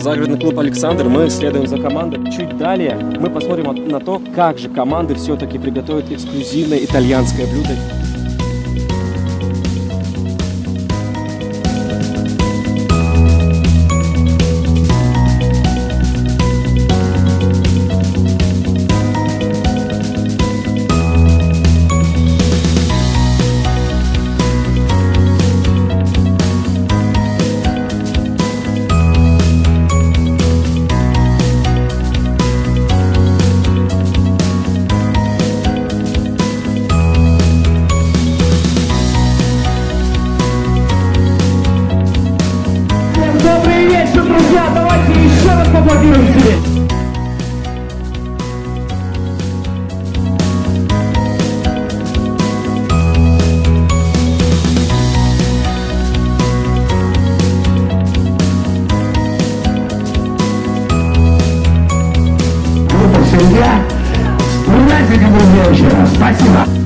Загородный клуб «Александр». Мы следуем за командой. Чуть далее мы посмотрим на то, как же команды все-таки приготовят эксклюзивное итальянское блюдо. и еще раз поаплодируем себе. Группа «Семья». Вспоминайте, как было. Спасибо.